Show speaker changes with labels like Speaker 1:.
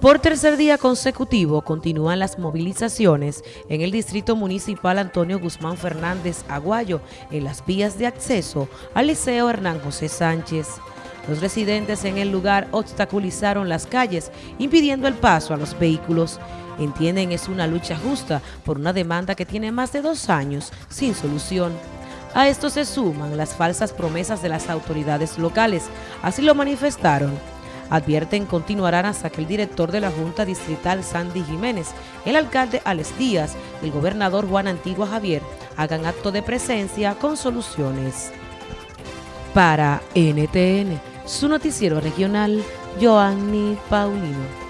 Speaker 1: Por tercer día consecutivo continúan las movilizaciones en el Distrito Municipal Antonio Guzmán Fernández Aguayo en las vías de acceso al Liceo Hernán José Sánchez. Los residentes en el lugar obstaculizaron las calles, impidiendo el paso a los vehículos. Entienden es una lucha justa por una demanda que tiene más de dos años sin solución. A esto se suman las falsas promesas de las autoridades locales, así lo manifestaron Advierten continuarán hasta que el director de la Junta Distrital Sandy Jiménez, el alcalde Alex Díaz y el gobernador Juan Antigua Javier hagan acto de presencia con soluciones. Para NTN, su noticiero regional, Joanny Paulino.